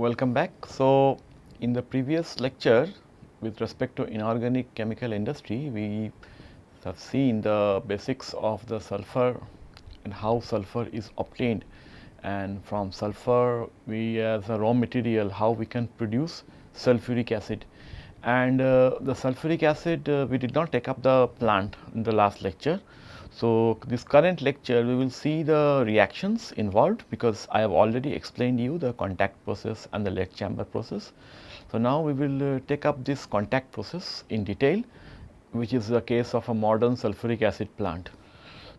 Welcome back. So, in the previous lecture with respect to inorganic chemical industry, we have seen the basics of the sulfur and how sulfur is obtained and from sulfur we as a raw material how we can produce sulfuric acid and uh, the sulfuric acid uh, we did not take up the plant in the last lecture. So, this current lecture we will see the reactions involved because I have already explained you the contact process and the lead chamber process. So, now we will uh, take up this contact process in detail which is the case of a modern sulfuric acid plant.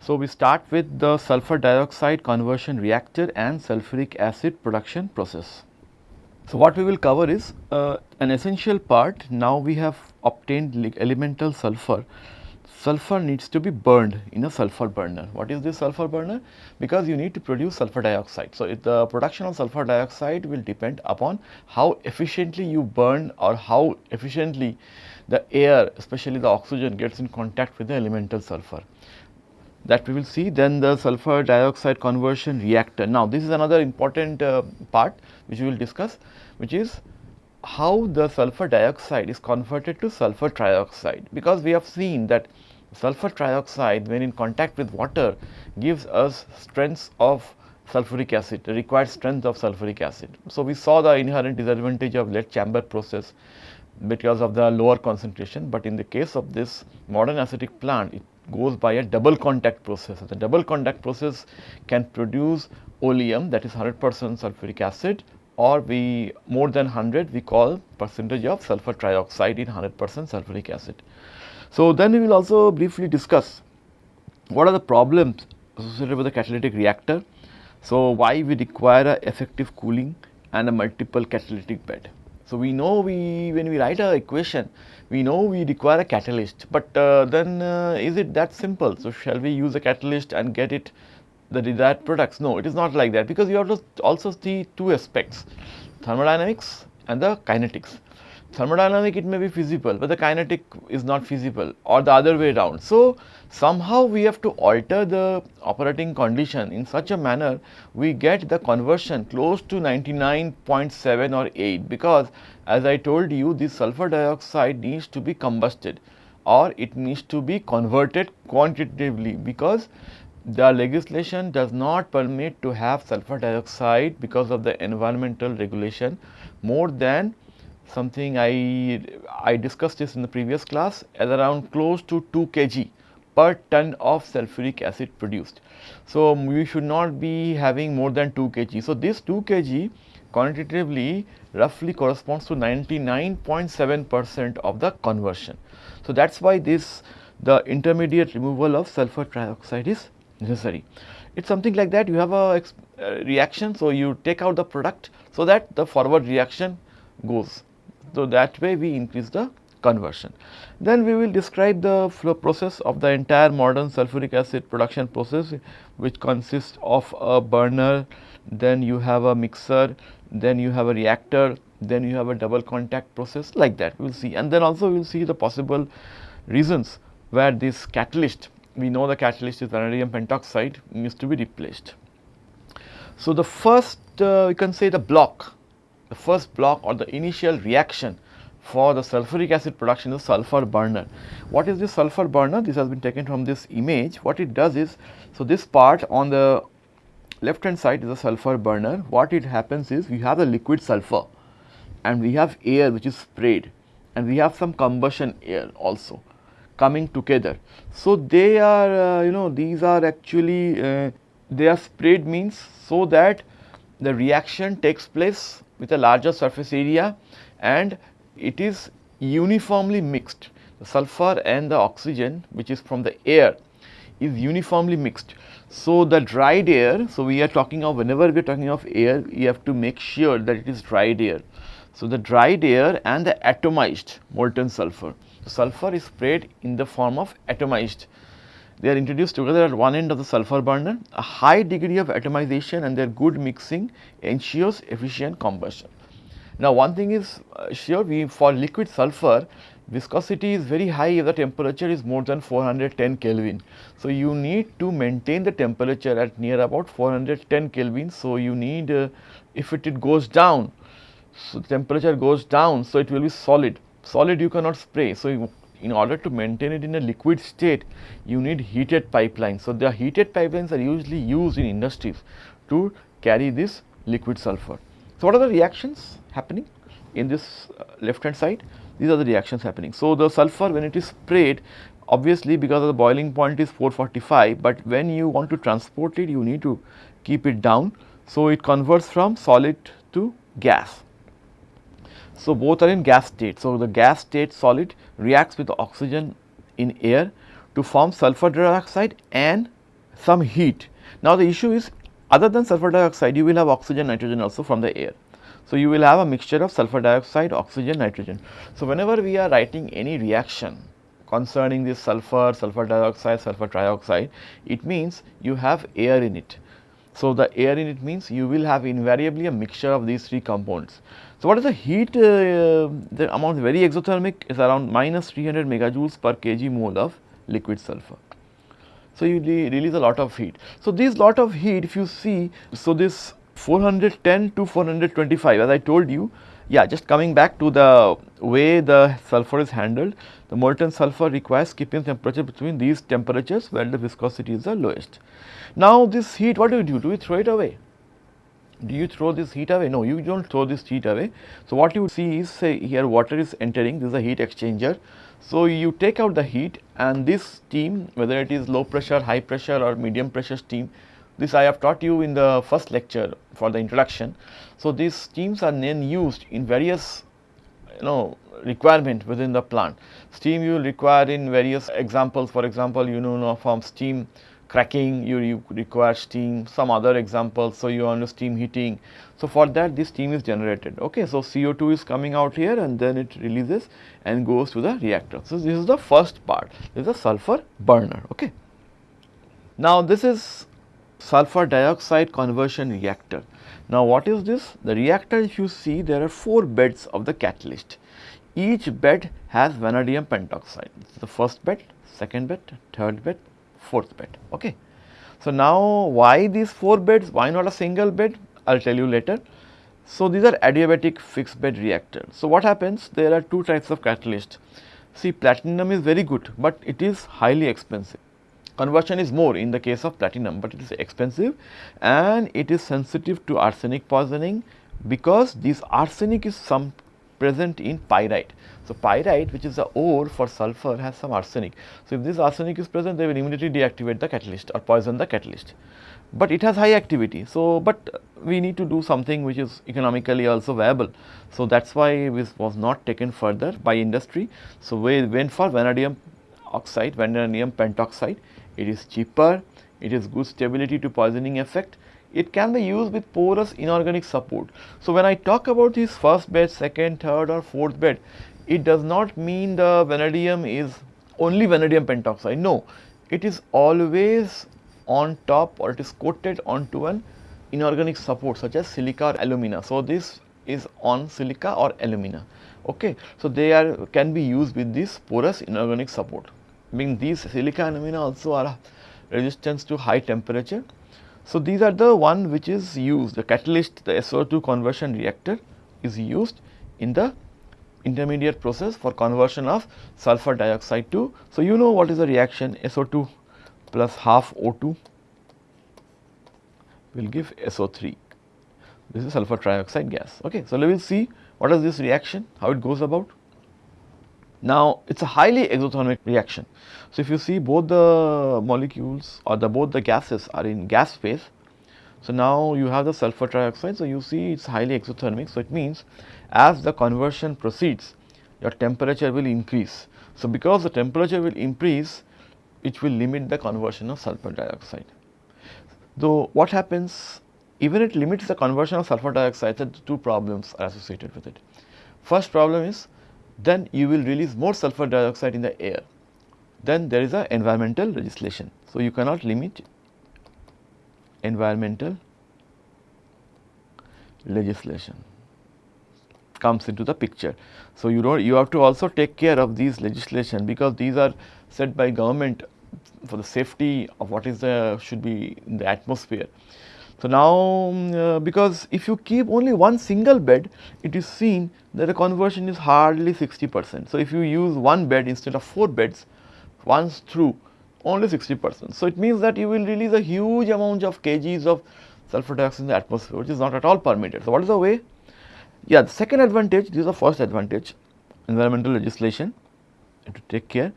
So, we start with the sulfur dioxide conversion reactor and sulfuric acid production process. So, what we will cover is uh, an essential part now we have obtained elemental sulfur. Sulfur needs to be burned in a sulfur burner. What is this sulfur burner? Because you need to produce sulfur dioxide. So, the production of sulfur dioxide will depend upon how efficiently you burn or how efficiently the air especially the oxygen gets in contact with the elemental sulfur that we will see then the sulfur dioxide conversion reactor. Now, this is another important uh, part which we will discuss which is how the sulfur dioxide is converted to sulfur trioxide because we have seen that sulfur trioxide when in contact with water gives us strengths of sulfuric acid, required strength of sulfuric acid. So, we saw the inherent disadvantage of lead chamber process because of the lower concentration, but in the case of this modern acetic plant it goes by a double contact process. The double contact process can produce oleum that is 100 percent sulfuric acid or we more than 100 we call percentage of sulfur trioxide in 100 percent sulfuric acid. So, then we will also briefly discuss what are the problems associated with the catalytic reactor. So, why we require a effective cooling and a multiple catalytic bed. So, we know we when we write a equation we know we require a catalyst, but uh, then uh, is it that simple? So, shall we use a catalyst and get it the desired products? No, it is not like that because you have to also see two aspects thermodynamics and the kinetics thermodynamic it may be feasible, but the kinetic is not feasible or the other way around. So, somehow we have to alter the operating condition in such a manner we get the conversion close to 99.7 or 8 because as I told you this sulfur dioxide needs to be combusted or it needs to be converted quantitatively because the legislation does not permit to have sulfur dioxide because of the environmental regulation more than something I, I discussed this in the previous class at around close to 2 kg per ton of sulfuric acid produced. So, um, we should not be having more than 2 kg. So, this 2 kg quantitatively roughly corresponds to 99.7 percent of the conversion. So, that is why this the intermediate removal of sulfur trioxide is necessary. It is something like that you have a uh, reaction. So, you take out the product so that the forward reaction goes. So, that way we increase the conversion. Then we will describe the flow process of the entire modern sulfuric acid production process which consists of a burner, then you have a mixer, then you have a reactor, then you have a double contact process like that we will see and then also we will see the possible reasons where this catalyst we know the catalyst is vanadium pentoxide needs to be replaced. So, the first uh, you can say the block the first block or the initial reaction for the sulfuric acid production is sulfur burner. What is this sulfur burner? This has been taken from this image. What it does is, so this part on the left hand side is a sulfur burner. What it happens is we have the liquid sulfur and we have air which is sprayed and we have some combustion air also coming together. So, they are uh, you know these are actually uh, they are sprayed means so that the reaction takes place with a larger surface area and it is uniformly mixed. The sulfur and the oxygen which is from the air is uniformly mixed. So, the dried air, so we are talking of whenever we are talking of air, you have to make sure that it is dried air. So, the dried air and the atomized molten sulfur. Sulfur is sprayed in the form of atomized they are introduced together at one end of the sulfur burner. A high degree of atomization and their good mixing ensures efficient combustion. Now, one thing is uh, sure we for liquid sulfur viscosity is very high if the temperature is more than 410 Kelvin. So, you need to maintain the temperature at near about 410 Kelvin. So, you need uh, if it, it goes down so temperature goes down, so it will be solid. Solid you cannot spray. So, you, in order to maintain it in a liquid state, you need heated pipelines. So, the heated pipelines are usually used in industries to carry this liquid sulfur. So, what are the reactions happening in this uh, left hand side? These are the reactions happening. So, the sulfur when it is sprayed obviously because of the boiling point is 445, but when you want to transport it you need to keep it down. So, it converts from solid to gas. So, both are in gas state. So, the gas state solid reacts with oxygen in air to form sulfur dioxide and some heat. Now, the issue is other than sulfur dioxide you will have oxygen nitrogen also from the air. So, you will have a mixture of sulfur dioxide, oxygen, nitrogen. So, whenever we are writing any reaction concerning this sulfur, sulfur dioxide, sulfur trioxide, it means you have air in it. So, the air in it means you will have invariably a mixture of these three components. So, what is the heat? Uh, the amount very exothermic is around minus 300 megajoules per kg mole of liquid sulfur. So, you release a lot of heat. So, this lot of heat if you see, so this 410 to 425 as I told you, yeah just coming back to the way the sulfur is handled, the molten sulfur requires keeping temperature between these temperatures where the viscosity is the lowest. Now, this heat what do you do? Do you throw it away? Do you throw this heat away? No, you do not throw this heat away. So, what you see is say here water is entering, this is a heat exchanger. So, you take out the heat and this steam whether it is low pressure, high pressure or medium pressure steam, this I have taught you in the first lecture for the introduction. So, these steams are then used in various you know requirement within the plant. Steam you will require in various examples for example, you know from steam cracking you, you require steam some other examples. So, you want steam heating. So, for that this steam is generated ok. So, SO2 is coming out here and then it releases and goes to the reactor. So, this is the first part this is a sulfur burner ok. Now, this is sulfur dioxide conversion reactor. Now, what is this? The reactor if you see there are 4 beds of the catalyst. Each bed has vanadium pentoxide. the first bed, second bed, third bed, fourth bed. Okay. So, now why these 4 beds, why not a single bed, I will tell you later. So, these are adiabatic fixed bed reactor. So, what happens? There are two types of catalyst. See platinum is very good, but it is highly expensive. Conversion is more in the case of platinum, but it is expensive and it is sensitive to arsenic poisoning because this arsenic is some present in pyrite. So, pyrite which is the ore for sulfur has some arsenic. So, if this arsenic is present they will immediately deactivate the catalyst or poison the catalyst, but it has high activity. So, but we need to do something which is economically also viable. So, that is why this was not taken further by industry. So, we went for vanadium oxide, vanadium pentoxide, it is cheaper, it is good stability to poisoning effect it can be used with porous inorganic support. So, when I talk about this first bed, second, third or fourth bed, it does not mean the vanadium is only vanadium pentoxide. No, it is always on top or it is coated onto an inorganic support such as silica or alumina. So, this is on silica or alumina. Okay. So, they are can be used with this porous inorganic support. I mean these silica and alumina also are resistance to high temperature. So, these are the one which is used the catalyst the SO2 conversion reactor is used in the intermediate process for conversion of sulfur dioxide to. So, you know what is the reaction SO2 plus half O2 will give SO3. This is sulfur trioxide gas. Okay. So, we will see what is this reaction, how it goes about. Now, it is a highly exothermic reaction. So, if you see both the molecules or the both the gases are in gas phase. So, now you have the sulfur trioxide. So, you see it is highly exothermic. So, it means as the conversion proceeds your temperature will increase. So, because the temperature will increase it will limit the conversion of sulfur dioxide. Though what happens even it limits the conversion of sulfur dioxide the two problems are associated with it. First problem is then you will release more sulfur dioxide in the air then there is a environmental legislation. So, you cannot limit environmental legislation comes into the picture. So, you don't you have to also take care of these legislation because these are set by government for the safety of what is the should be in the atmosphere. So, now um, uh, because if you keep only one single bed, it is seen that the conversion is hardly 60 percent. So, if you use one bed instead of 4 beds once through only 60 percent. So, it means that you will release a huge amount of kgs of sulfur dioxide in the atmosphere which is not at all permitted. So, what is the way? Yeah, the second advantage, this is the first advantage environmental legislation to take care.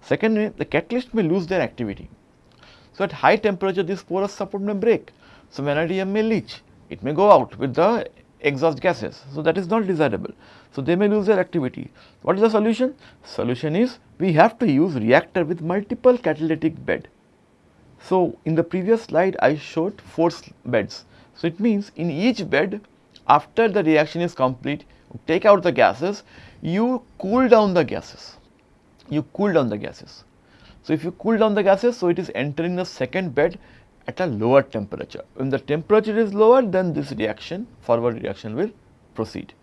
Secondly, the catalyst may lose their activity. So, at high temperature this porous support may break so, vanadium may leach, it may go out with the exhaust gases. So, that is not desirable. So, they may lose their activity. What is the solution? Solution is we have to use reactor with multiple catalytic bed. So, in the previous slide I showed 4 beds. So, it means in each bed after the reaction is complete take out the gases you cool down the gases, you cool down the gases. So, if you cool down the gases so it is entering the second bed at a lower temperature. When the temperature is lower then this reaction forward reaction will proceed.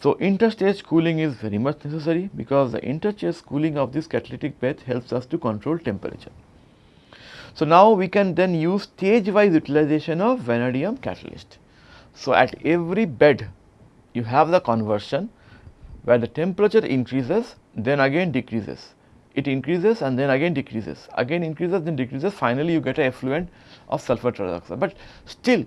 So, interstage cooling is very much necessary because the interstage cooling of this catalytic bed helps us to control temperature. So, now we can then use stage wise utilization of vanadium catalyst. So, at every bed you have the conversion where the temperature increases then again decreases it increases and then again decreases, again increases then decreases finally you get a effluent of sulfur trioxide. But still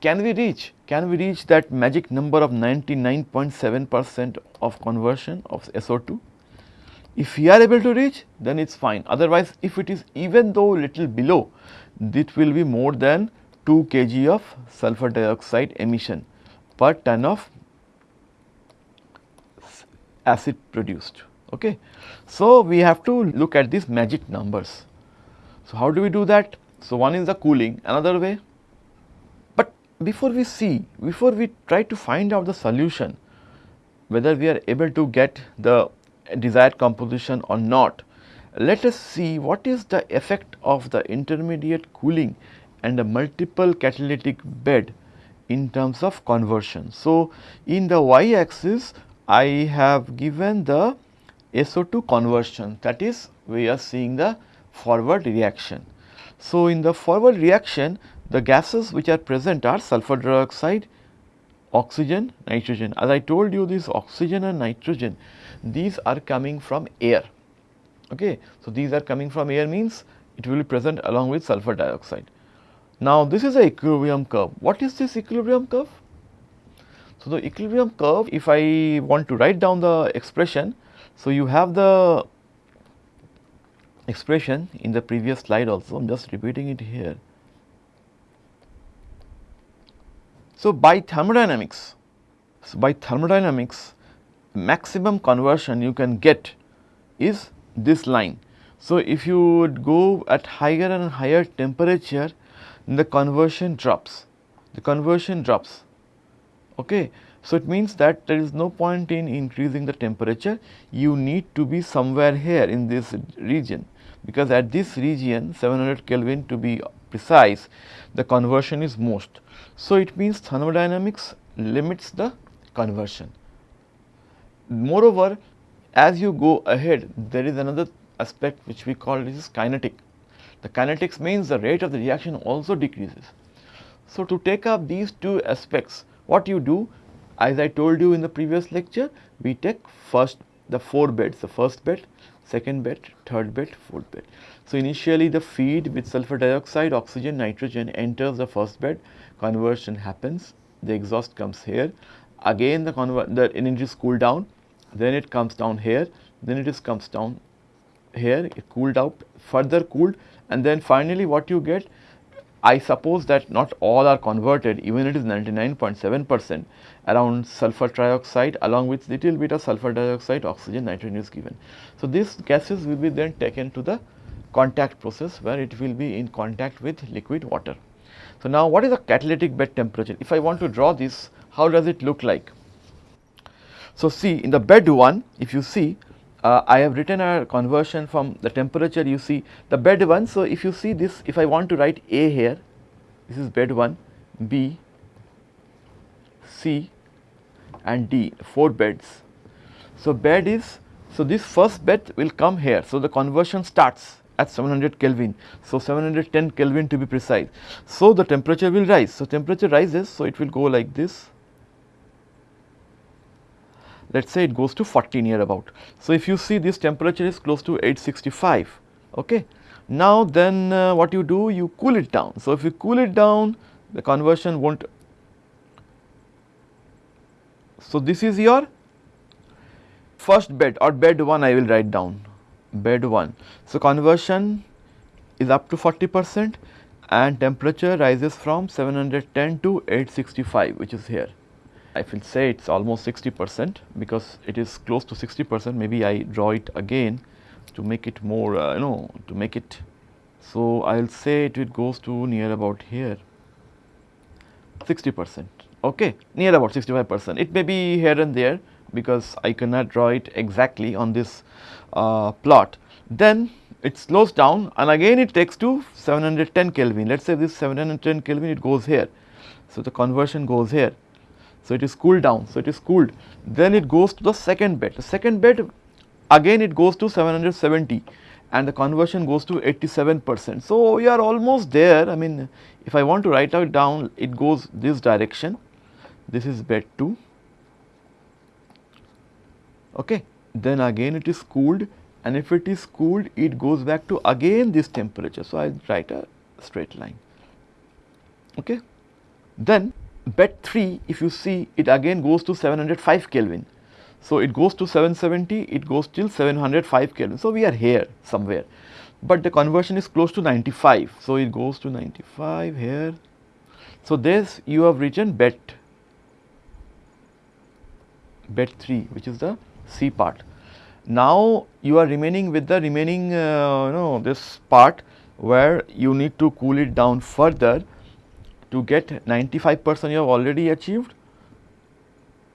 can we reach, can we reach that magic number of 99.7 percent of conversion of SO2? If we are able to reach then it is fine otherwise if it is even though little below it will be more than 2 kg of sulfur dioxide emission per ton of acid produced. Okay. So, we have to look at these magic numbers. So, how do we do that? So, one is the cooling, another way. But before we see, before we try to find out the solution, whether we are able to get the desired composition or not, let us see what is the effect of the intermediate cooling and the multiple catalytic bed in terms of conversion. So, in the y axis I have given the SO2 conversion that is we are seeing the forward reaction. So, in the forward reaction the gases which are present are sulfur dioxide, oxygen, nitrogen. As I told you this oxygen and nitrogen these are coming from air. Okay. So, these are coming from air means it will be present along with sulfur dioxide. Now, this is a equilibrium curve. What is this equilibrium curve? So, the equilibrium curve if I want to write down the expression so, you have the expression in the previous slide also, I am just repeating it here. So, by thermodynamics, so by thermodynamics maximum conversion you can get is this line. So, if you would go at higher and higher temperature the conversion drops, the conversion drops. Okay. So, it means that there is no point in increasing the temperature, you need to be somewhere here in this region because at this region 700 Kelvin to be precise the conversion is most. So, it means thermodynamics limits the conversion. Moreover, as you go ahead there is another aspect which we call this is kinetic. The kinetics means the rate of the reaction also decreases. So, to take up these two aspects what you do as I told you in the previous lecture, we take first the 4 beds, the first bed, second bed, third bed, fourth bed. So, initially the feed with sulfur dioxide, oxygen, nitrogen enters the first bed, conversion happens, the exhaust comes here, again the, the energy is cooled down, then it comes down here, then it is comes down here, it cooled out, further cooled. And then finally what you get I suppose that not all are converted. Even it is 99.7 percent around sulfur trioxide along with little bit of sulfur dioxide oxygen nitrogen is given. So, these gases will be then taken to the contact process where it will be in contact with liquid water. So, now what is the catalytic bed temperature? If I want to draw this how does it look like? So, see in the bed 1 if you see uh, I have written a conversion from the temperature you see the bed 1. So, if you see this if I want to write A here this is bed 1, B, C and D 4 beds. So, bed is so this first bed will come here. So, the conversion starts at 700 Kelvin. So, 710 Kelvin to be precise. So, the temperature will rise. So, temperature rises. So, it will go like this. Let us say it goes to 40 near about. So, if you see this temperature is close to 865. Okay. Now, then uh, what you do? You cool it down. So, if you cool it down, the conversion will not. So, this is your first bed or bed 1 I will write down bed 1. So, conversion is up to 40 percent and temperature rises from 710 to 865 which is here. I will say it is almost 60 percent because it is close to 60 percent maybe I draw it again to make it more uh, you know to make it. So, I will say it, it goes to near about here 60 percent okay near about 65 percent it may be here and there because I cannot draw it exactly on this uh, plot. Then it slows down and again it takes to 710 Kelvin. Let us say this 710 Kelvin it goes here. So, the conversion goes here. So, it is cooled down. So, it is cooled. Then it goes to the second bed. The second bed again it goes to 770 and the conversion goes to 87 percent. So, we are almost there. I mean, if I want to write out down, it goes this direction. This is bed 2 okay. Then again it is cooled and if it is cooled it goes back to again this temperature. So, I will write a straight line. Okay. Then bed 3 if you see it again goes to 705 Kelvin. So, it goes to 770 it goes till 705 Kelvin. So, we are here somewhere, but the conversion is close to 95. So, it goes to 95 here. So, this you have written bed bed 3 which is the C part. Now, you are remaining with the remaining uh, you know this part where you need to cool it down further to get 95 percent you have already achieved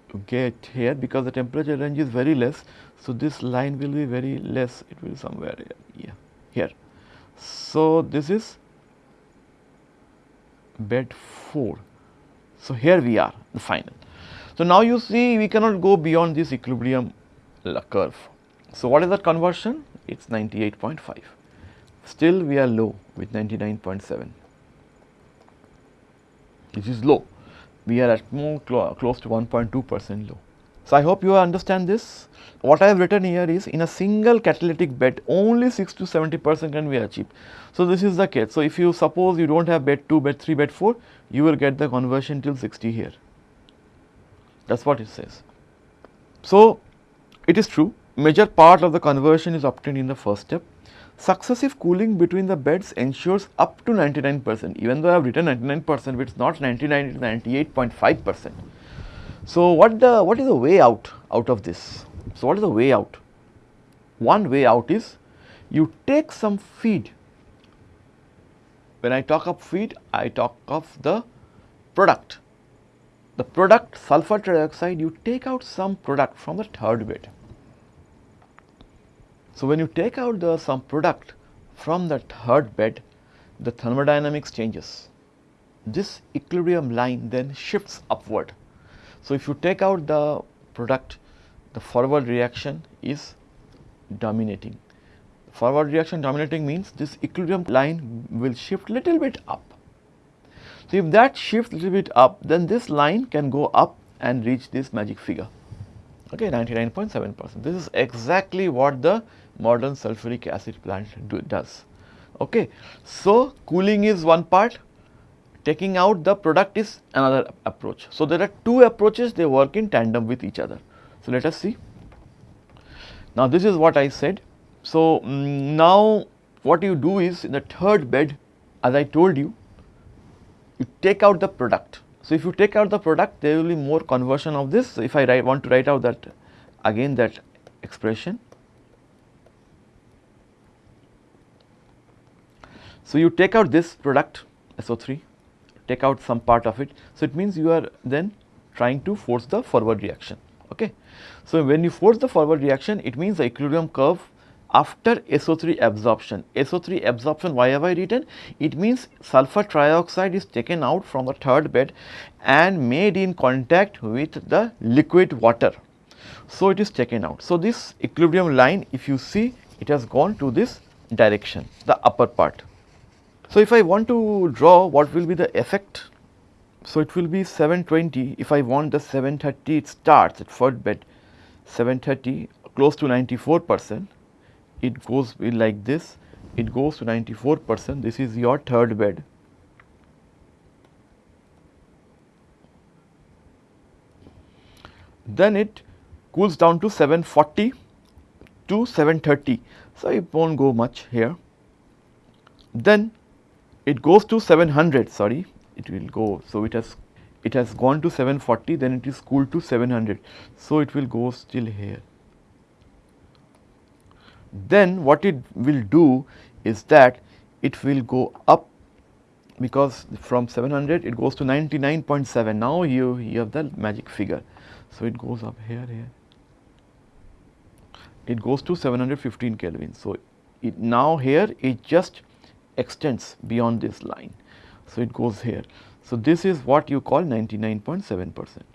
to get here because the temperature range is very less. So, this line will be very less it will somewhere here, here. So, this is bed 4. So, here we are the final. So, now you see we cannot go beyond this equilibrium curve. So, what is that conversion? It is 98.5. Still we are low with 99.7, which is low. We are at more clo close to 1.2 percent low. So, I hope you understand this. What I have written here is in a single catalytic bed only 6 to 70 percent can be achieved. So, this is the case. So, if you suppose you do not have bed 2, bed 3, bed 4, you will get the conversion till 60 here. That is what it says. So, it is true major part of the conversion is obtained in the first step. Successive cooling between the beds ensures up to 99 percent even though I have written 99 percent it is not 99 it is 98.5 percent. So, what the what is the way out out of this? So, what is the way out? One way out is you take some feed. When I talk of feed, I talk of the product. The product sulfur trioxide, you take out some product from the third bed. So, when you take out the some product from the third bed, the thermodynamics changes. This equilibrium line then shifts upward. So, if you take out the product, the forward reaction is dominating. Forward reaction dominating means this equilibrium line will shift little bit up. So, if that shifts little bit up, then this line can go up and reach this magic figure, okay, 99.7 percent. This is exactly what the modern sulfuric acid plant do, does. Okay. So, cooling is one part, taking out the product is another approach. So, there are two approaches they work in tandem with each other. So, let us see. Now, this is what I said. So, um, now what you do is in the third bed as I told you, you take out the product. So, if you take out the product there will be more conversion of this. So, if I write, want to write out that again that expression So, you take out this product SO3, take out some part of it. So, it means you are then trying to force the forward reaction. Okay. So, when you force the forward reaction, it means the equilibrium curve after SO3 absorption. SO3 absorption, why have I written? It means sulfur trioxide is taken out from the third bed and made in contact with the liquid water. So, it is taken out. So, this equilibrium line if you see it has gone to this direction, the upper part. So, if I want to draw what will be the effect, so it will be 720 if I want the 730 it starts at third bed 730 close to 94 percent, it goes like this, it goes to 94 percent, this is your third bed. Then it cools down to 740 to 730. So, it will not go much here. Then it goes to 700 sorry it will go. So, it has it has gone to 740 then it is cooled to 700. So, it will go still here. Then what it will do is that it will go up because from 700 it goes to 99.7 now you, you have the magic figure. So, it goes up here here it goes to 715 Kelvin. So, it now here it just extends beyond this line. So, it goes here. So, this is what you call 99.7 percent.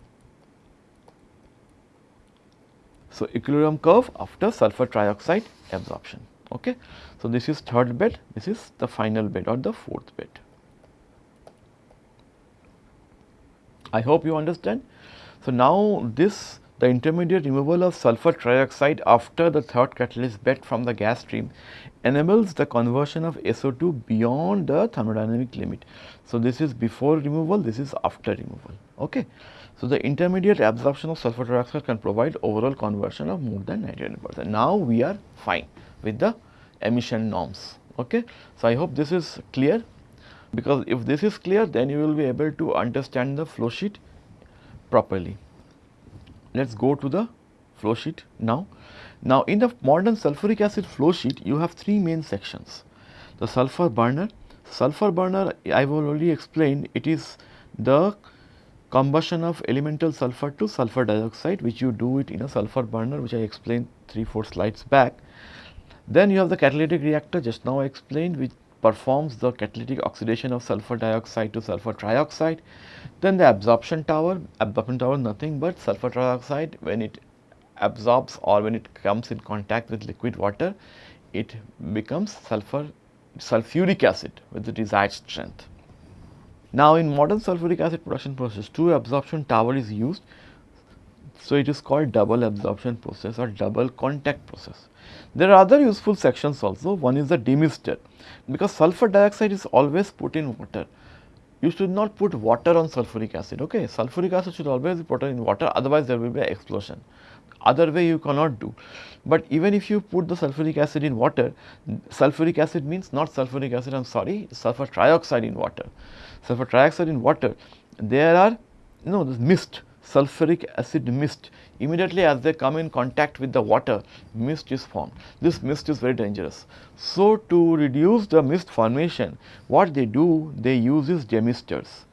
So, equilibrium curve after sulfur trioxide absorption. Okay. So, this is third bed, this is the final bed or the fourth bed. I hope you understand. So, now this the intermediate removal of sulfur trioxide after the third catalyst bed from the gas stream enables the conversion of SO2 beyond the thermodynamic limit. So, this is before removal, this is after removal. Okay. So, the intermediate absorption of sulfur dioxide can provide overall conversion of more than 99 percent. Now, we are fine with the emission norms. Okay. So, I hope this is clear because if this is clear then you will be able to understand the flow sheet properly. Let us go to the flow sheet now. Now, in the modern sulfuric acid flow sheet, you have three main sections. The sulfur burner, sulfur burner I have already explained it is the combustion of elemental sulfur to sulfur dioxide which you do it in a sulfur burner which I explained 3 4 slides back. Then you have the catalytic reactor just now I explained which performs the catalytic oxidation of sulfur dioxide to sulfur trioxide. Then the absorption tower, absorption tower nothing but sulfur trioxide when it absorbs or when it comes in contact with liquid water, it becomes sulfur sulfuric acid with the desired strength. Now, in modern sulfuric acid production process, two absorption tower is used. So, it is called double absorption process or double contact process. There are other useful sections also. One is the demister because sulfur dioxide is always put in water. You should not put water on sulfuric acid. Okay, sulfuric acid should always be put in water. Otherwise, there will be an explosion. Other way you cannot do. But even if you put the sulfuric acid in water, sulfuric acid means not sulfuric acid. I am sorry, sulfur trioxide in water. Sulfur trioxide in water. There are you know this mist sulfuric acid mist immediately as they come in contact with the water mist is formed. This mist is very dangerous. So, to reduce the mist formation what they do they use is demisters.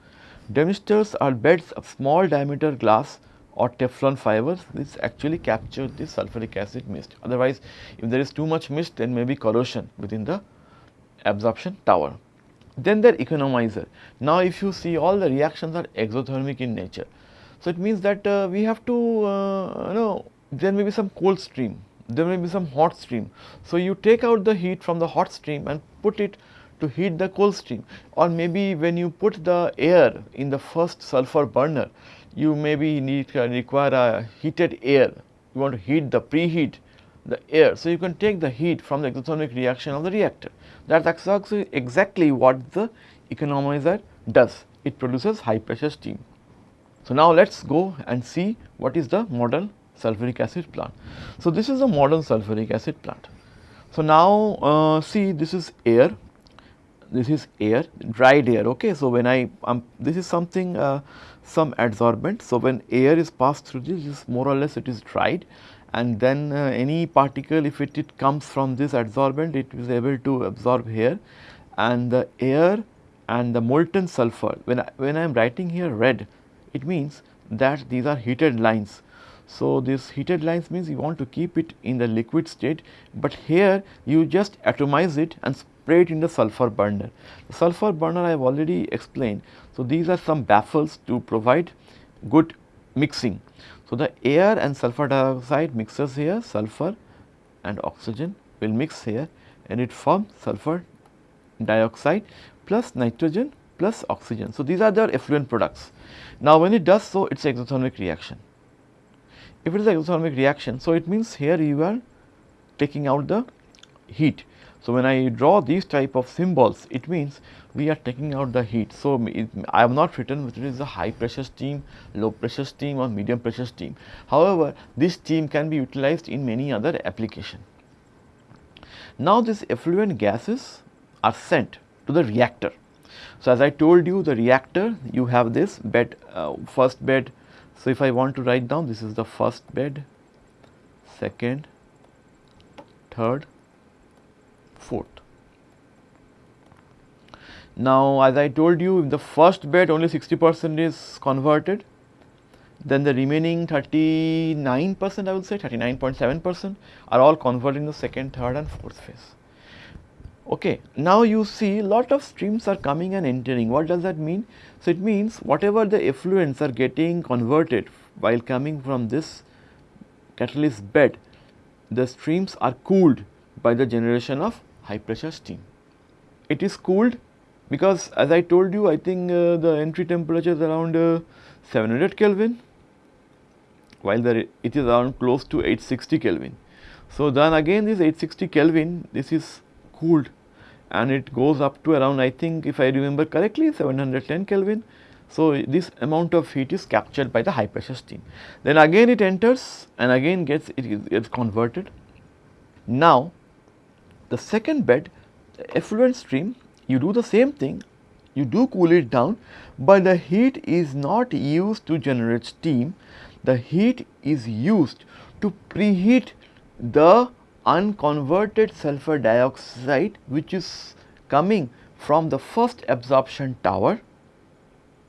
Demisters are beds of small diameter glass or Teflon fibers which actually capture the sulfuric acid mist. Otherwise, if there is too much mist then may be corrosion within the absorption tower. Then there economizer. Now, if you see all the reactions are exothermic in nature. So, it means that uh, we have to uh, you know there may be some cold stream, there may be some hot stream. So, you take out the heat from the hot stream and put it to heat the cold stream or maybe when you put the air in the first sulfur burner, you maybe need uh, require a heated air, you want to heat the preheat the air. So, you can take the heat from the exothermic reaction of the reactor. That is exactly what the economizer does, it produces high pressure steam. So, now let us go and see what is the modern sulfuric acid plant. So, this is a modern sulfuric acid plant. So, now uh, see this is air, this is air, dried air. Okay. So, when I um, this is something uh, some adsorbent. So, when air is passed through this, this more or less it is dried and then uh, any particle if it, it comes from this adsorbent it is able to absorb here and the air and the molten sulfur when I, when I am writing here red it means that these are heated lines. So, this heated lines means you want to keep it in the liquid state, but here you just atomize it and spray it in the sulfur burner. The sulfur burner I have already explained. So, these are some baffles to provide good mixing. So, the air and sulfur dioxide mixes here, sulfur and oxygen will mix here and it forms sulfur dioxide plus nitrogen plus oxygen. So, these are the effluent products. Now, when it does so it is exothermic reaction. If it is exothermic reaction, so it means here you are taking out the heat. So, when I draw these type of symbols it means we are taking out the heat. So, it, I have not written whether it is a high pressure steam, low pressure steam or medium pressure steam. However, this steam can be utilized in many other application. Now, these effluent gases are sent to the reactor. So, as I told you the reactor you have this bed uh, first bed. So, if I want to write down this is the first bed, second, third, Now, as I told you in the first bed only 60 percent is converted, then the remaining 39 percent I would say 39.7 percent are all converted in the second, third and fourth phase. Okay. Now, you see lot of streams are coming and entering. What does that mean? So, it means whatever the effluents are getting converted while coming from this catalyst bed, the streams are cooled by the generation of high pressure steam. It is cooled because as I told you I think uh, the entry temperature is around uh, 700 Kelvin while the it is around close to 860 Kelvin. So, then again this 860 Kelvin this is cooled and it goes up to around I think if I remember correctly 710 Kelvin. So, this amount of heat is captured by the high pressure steam. Then again it enters and again gets it gets converted. Now, the second bed effluent stream you do the same thing. You do cool it down, but the heat is not used to generate steam. The heat is used to preheat the unconverted sulfur dioxide which is coming from the first absorption tower,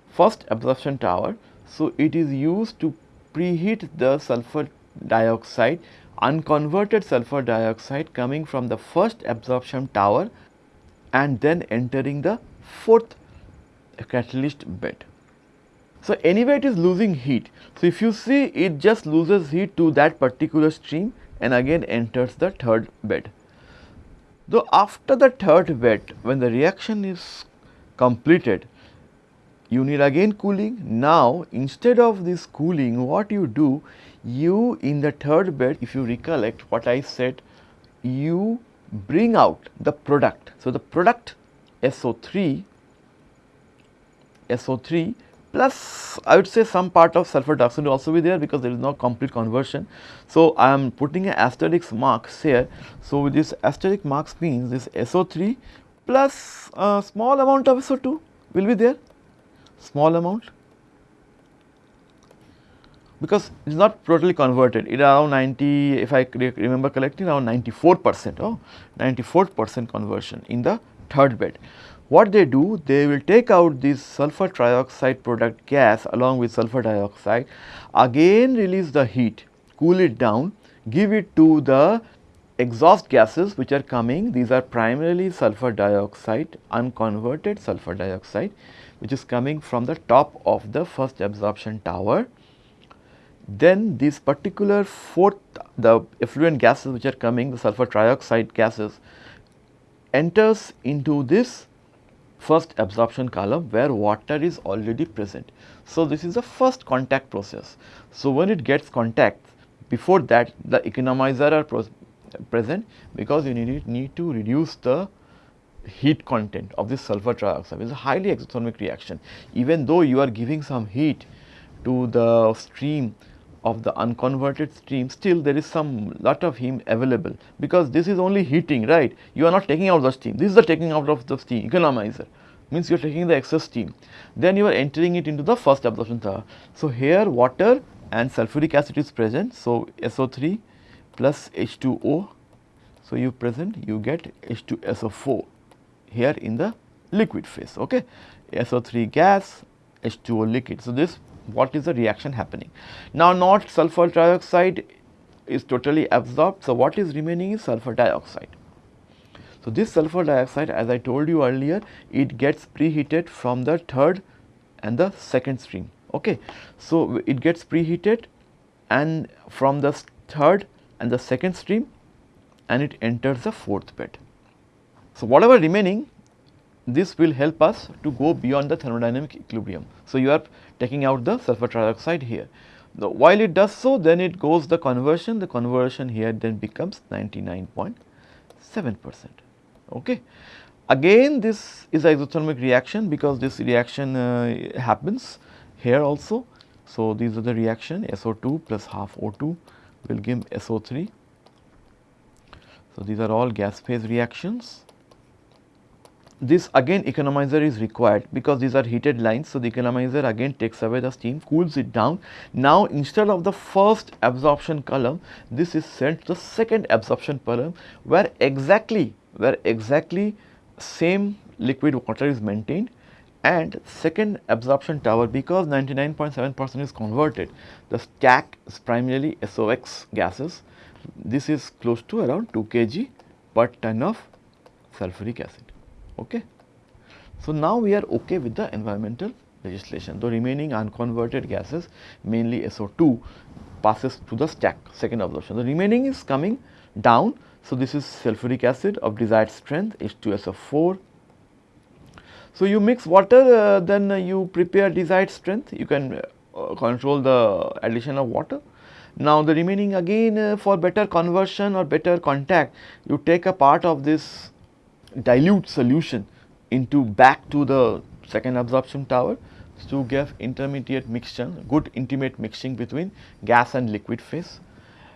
first absorption tower. So, it is used to preheat the sulfur dioxide, unconverted sulfur dioxide coming from the first absorption tower and then entering the fourth catalyst bed. So, anyway it is losing heat. So, if you see it just loses heat to that particular stream and again enters the third bed. Though after the third bed when the reaction is completed you need again cooling. Now instead of this cooling what you do you in the third bed if you recollect what I said you bring out the product. So, the product SO3 SO3 plus I would say some part of sulfur dioxide will also be there because there is no complete conversion. So, I am putting an asterisk marks here. So, this asterisk marks means this SO3 plus a small amount of SO2 will be there, small amount because it is not totally converted it around 90 if I remember correctly around 94 percent oh 94 percent conversion in the third bed. What they do? They will take out this sulfur trioxide product gas along with sulfur dioxide, again release the heat, cool it down, give it to the exhaust gases which are coming. These are primarily sulfur dioxide, unconverted sulfur dioxide which is coming from the top of the first absorption tower. Then this particular fourth, the effluent gases which are coming, the sulfur trioxide gases enters into this first absorption column where water is already present. So, this is the first contact process. So, when it gets contact before that the economizer are present because you need, need to reduce the heat content of this sulfur trioxide. is a highly exothermic reaction. Even though you are giving some heat to the stream of the unconverted stream, still there is some lot of heat available because this is only heating, right. You are not taking out the steam. This is the taking out of the steam economizer means you are taking the excess steam. Then you are entering it into the first absorption tower. So, here water and sulfuric acid is present. So, SO3 plus H2O. So, you present you get H2SO4 here in the liquid phase. Okay. SO3 gas, H2O liquid. So, this what is the reaction happening. Now, not sulfur trioxide is totally absorbed. So, what is remaining is sulfur dioxide. So, this sulfur dioxide as I told you earlier it gets preheated from the third and the second stream. Okay. So, it gets preheated and from the third and the second stream and it enters the fourth bed. So, whatever remaining this will help us to go beyond the thermodynamic equilibrium. So, you are taking out the sulfur trioxide here. The, while it does so then it goes the conversion, the conversion here then becomes 99.7 percent. Okay. Again this is isothermic reaction because this reaction uh, happens here also. So, these are the reaction SO2 plus half O2 will give SO3. So, these are all gas phase reactions this again economizer is required because these are heated lines. So, the economizer again takes away the steam, cools it down. Now, instead of the first absorption column, this is sent to the second absorption column where exactly, where exactly same liquid water is maintained and second absorption tower because 99.7 percent is converted, the stack is primarily SOX gases. This is close to around 2 kg per ton of sulfuric acid. Okay. So, now we are okay with the environmental legislation. The remaining unconverted gases mainly SO2 passes to the stack second absorption. The remaining is coming down. So, this is sulfuric acid of desired strength H2SO4. So, you mix water uh, then you prepare desired strength you can uh, control the addition of water. Now, the remaining again uh, for better conversion or better contact you take a part of this dilute solution into back to the second absorption tower to give intermediate mixture, good intimate mixing between gas and liquid phase.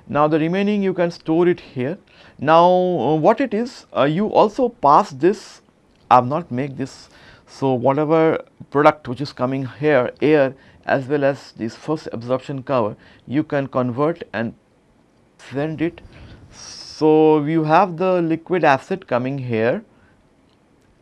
Now, the remaining you can store it here. Now, uh, what it is uh, you also pass this I have not make this. So, whatever product which is coming here air as well as this first absorption cover you can convert and send it so, you have the liquid acid coming here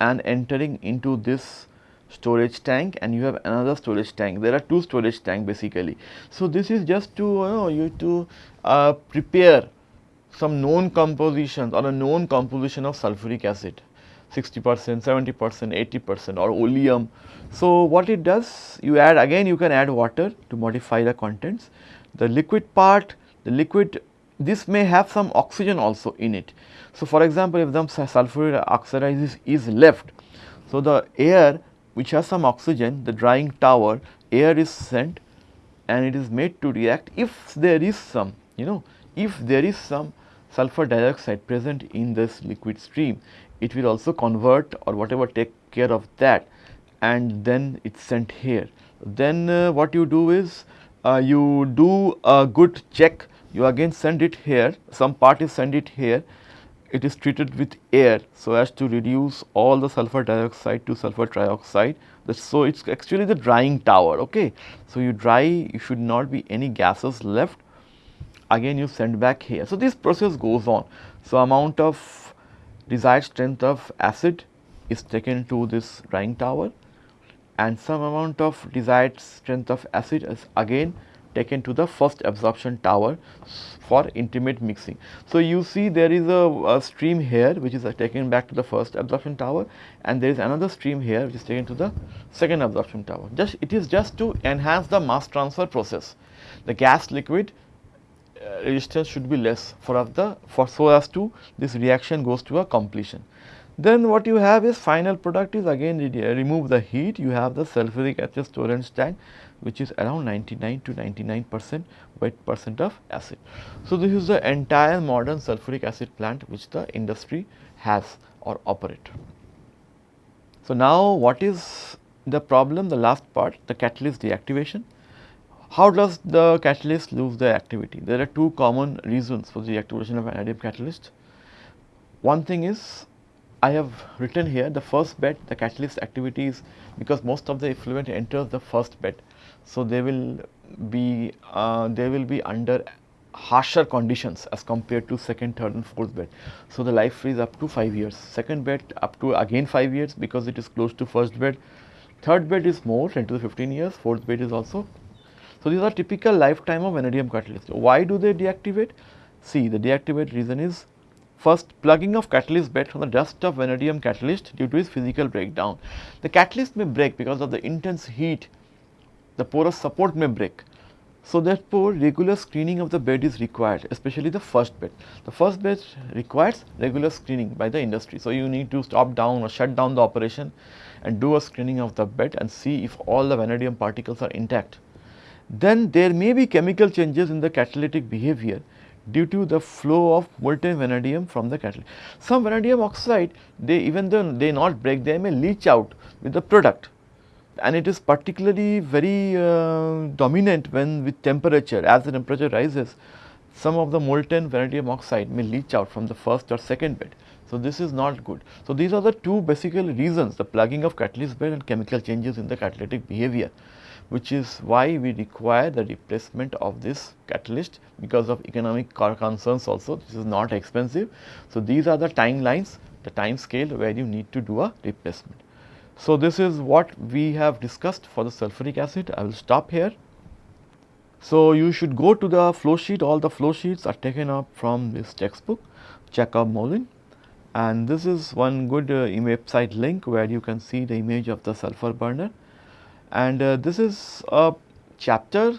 and entering into this storage tank and you have another storage tank. There are two storage tank basically. So, this is just to you, know, you to uh, prepare some known compositions or a known composition of sulfuric acid 60 percent, 70 percent, 80 percent or oleum. So, what it does you add again you can add water to modify the contents. The liquid part the liquid this may have some oxygen also in it. So, for example, if the sulfuric oxide is, is left, so the air which has some oxygen, the drying tower, air is sent and it is made to react if there is some, you know, if there is some sulfur dioxide present in this liquid stream, it will also convert or whatever take care of that and then it is sent here. Then uh, what you do is uh, you do a good check you again send it here, some part is send it here, it is treated with air so as to reduce all the sulfur dioxide to sulfur trioxide. So, it is actually the drying tower. Okay. So, you dry, you should not be any gases left, again you send back here. So, this process goes on. So, amount of desired strength of acid is taken to this drying tower and some amount of desired strength of acid is again taken to the first absorption tower for intimate mixing. So, you see there is a, a, stream here which is taken back to the first absorption tower and there is another stream here which is taken to the second absorption tower. Just it is just to enhance the mass transfer process. The gas liquid uh, resistance should be less for the for so as to this reaction goes to a completion. Then what you have is final product is again remove the heat you have the sulfuric acid storage tank which is around 99 to 99 percent wet percent of acid. So, this is the entire modern sulfuric acid plant which the industry has or operate. So, now what is the problem the last part the catalyst deactivation. How does the catalyst lose the activity? There are two common reasons for the deactivation of vanadium catalyst. One thing is I have written here the first bed the catalyst activity is because most of the effluent enters the first bed so, they will be uh, they will be under harsher conditions as compared to second, third and fourth bed. So, the life is up to 5 years, second bed up to again 5 years because it is close to first bed, third bed is more 10 to 15 years, fourth bed is also. So, these are typical lifetime of vanadium catalyst. Why do they deactivate? See the deactivate reason is first plugging of catalyst bed from the dust of vanadium catalyst due to its physical breakdown. The catalyst may break because of the intense heat the porous support may break. So, therefore, regular screening of the bed is required especially the first bed. The first bed requires regular screening by the industry. So, you need to stop down or shut down the operation and do a screening of the bed and see if all the vanadium particles are intact. Then there may be chemical changes in the catalytic behavior due to the flow of molten vanadium from the catalyst. Some vanadium oxide they even though they not break they may leach out with the product and it is particularly very uh, dominant when with temperature as the temperature rises some of the molten vanadium oxide may leach out from the first or second bed. So, this is not good. So, these are the two basic reasons the plugging of catalyst bed and chemical changes in the catalytic behavior which is why we require the replacement of this catalyst because of economic concerns also this is not expensive. So, these are the timelines the time scale where you need to do a replacement. So, this is what we have discussed for the sulfuric acid I will stop here. So, you should go to the flow sheet all the flow sheets are taken up from this textbook Jacob-Moulijn and this is one good uh, website link where you can see the image of the sulfur burner and uh, this is a chapter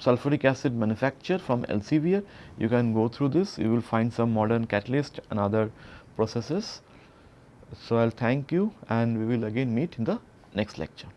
sulfuric acid manufacture from Elsevier. You can go through this, you will find some modern catalyst and other processes. So, I will thank you and we will again meet in the next lecture.